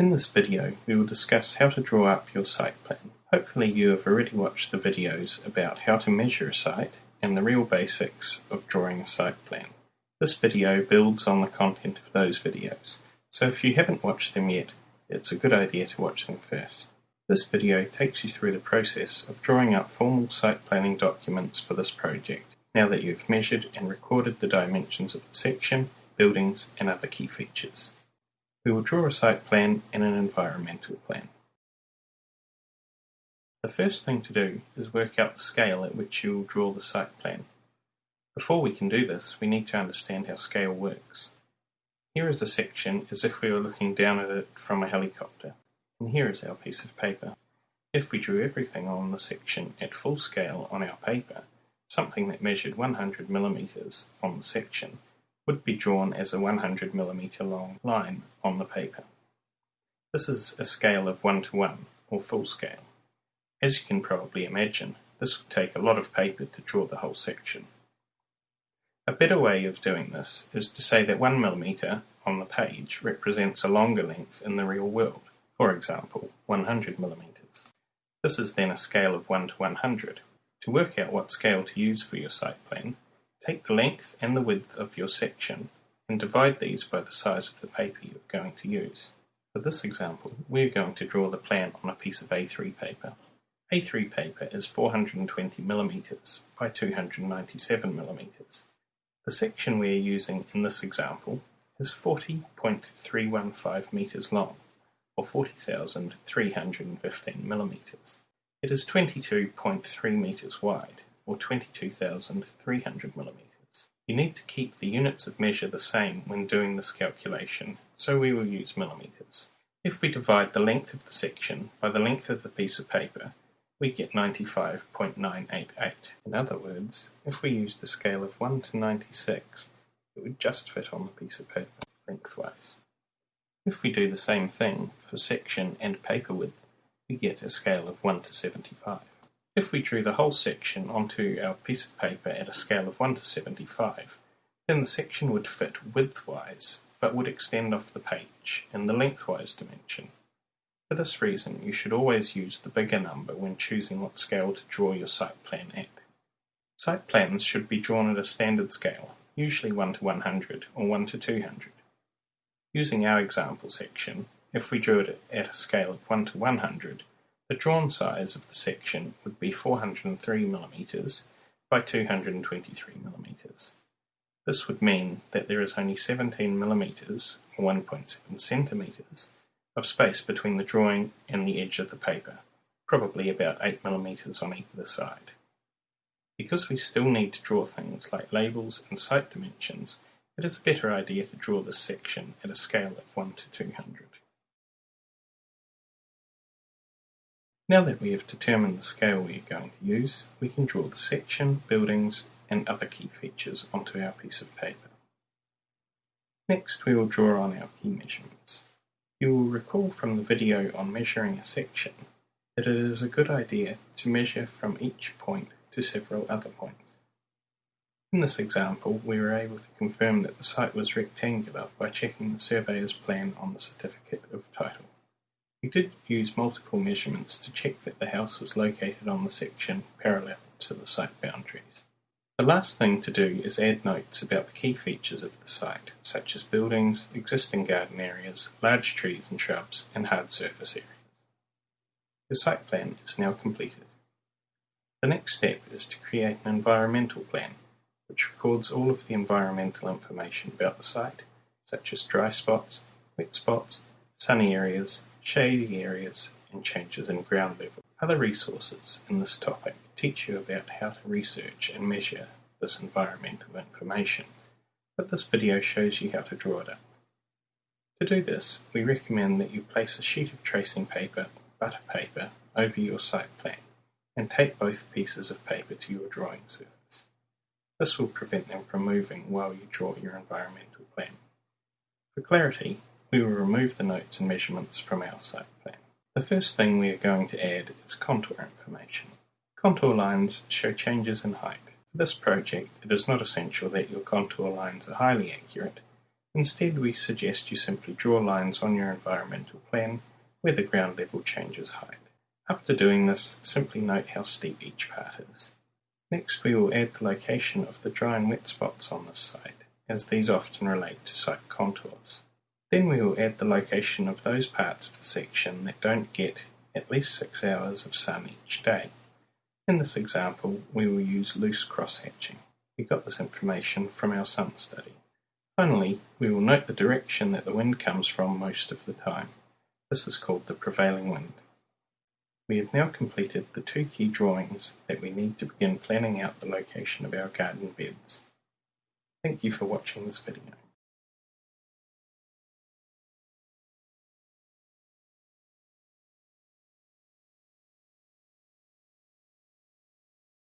In this video we will discuss how to draw up your site plan. Hopefully you have already watched the videos about how to measure a site and the real basics of drawing a site plan. This video builds on the content of those videos, so if you haven't watched them yet, it's a good idea to watch them first. This video takes you through the process of drawing up formal site planning documents for this project, now that you've measured and recorded the dimensions of the section, buildings and other key features. We will draw a site plan and an environmental plan. The first thing to do is work out the scale at which you will draw the site plan. Before we can do this, we need to understand how scale works. Here is a section as if we were looking down at it from a helicopter, and here is our piece of paper. If we drew everything on the section at full scale on our paper, something that measured 100 millimeters on the section would be drawn as a 100 millimeter long line on the paper. This is a scale of 1 to 1, or full scale. As you can probably imagine, this would take a lot of paper to draw the whole section. A better way of doing this is to say that 1 millimeter on the page represents a longer length in the real world, for example, 100 millimeters. This is then a scale of 1 to 100. To work out what scale to use for your site plan, take the length and the width of your section and divide these by the size of the paper you're going to use. For this example, we're going to draw the plan on a piece of A3 paper. A3 paper is 420 millimeters by 297 millimeters. The section we are using in this example is 40.315 meters long, or 40,315 millimeters. It is 22.3 meters wide, or 22,300 millimeters. You need to keep the units of measure the same when doing this calculation, so we will use millimeters. If we divide the length of the section by the length of the piece of paper, we get 95.988. In other words, if we used a scale of 1 to 96, it would just fit on the piece of paper lengthwise. If we do the same thing for section and paper width, we get a scale of 1 to 75. If we drew the whole section onto our piece of paper at a scale of 1 to 75, then the section would fit widthwise, but would extend off the page in the lengthwise dimension. For this reason, you should always use the bigger number when choosing what scale to draw your site plan at. Site plans should be drawn at a standard scale, usually 1 to 100 or 1 to 200. Using our example section, if we drew it at a scale of 1 to 100, the drawn size of the section would be 403 mm by 223 mm. This would mean that there is only 17 mm, or 1.7 cm, of space between the drawing and the edge of the paper, probably about 8 mm on either side. Because we still need to draw things like labels and site dimensions, it is a better idea to draw this section at a scale of 1 to 200. Now that we have determined the scale we are going to use, we can draw the section, buildings and other key features onto our piece of paper. Next we will draw on our key measurements. You will recall from the video on measuring a section that it is a good idea to measure from each point to several other points. In this example, we were able to confirm that the site was rectangular by checking the surveyor's plan on the certificate of title. We did use multiple measurements to check that the house was located on the section parallel to the site boundaries. The last thing to do is add notes about the key features of the site, such as buildings, existing garden areas, large trees and shrubs, and hard surface areas. Your site plan is now completed. The next step is to create an environmental plan, which records all of the environmental information about the site, such as dry spots, wet spots, sunny areas, shady areas, and changes in ground level. Other resources in this topic teach you about how to research and measure this environmental information, but this video shows you how to draw it up. To do this, we recommend that you place a sheet of tracing paper, butter paper, over your site plan, and tape both pieces of paper to your drawing surface. This will prevent them from moving while you draw your environmental plan. For clarity, we will remove the notes and measurements from our site plan. The first thing we are going to add is contour information. Contour lines show changes in height. For this project, it is not essential that your contour lines are highly accurate. Instead, we suggest you simply draw lines on your environmental plan where the ground level changes height. After doing this, simply note how steep each part is. Next, we will add the location of the dry and wet spots on this site, as these often relate to site contours. Then we will add the location of those parts of the section that don't get at least 6 hours of sun each day. In this example, we will use loose cross-hatching. We got this information from our sun study. Finally, we will note the direction that the wind comes from most of the time. This is called the prevailing wind. We have now completed the two key drawings that we need to begin planning out the location of our garden beds. Thank you for watching this video.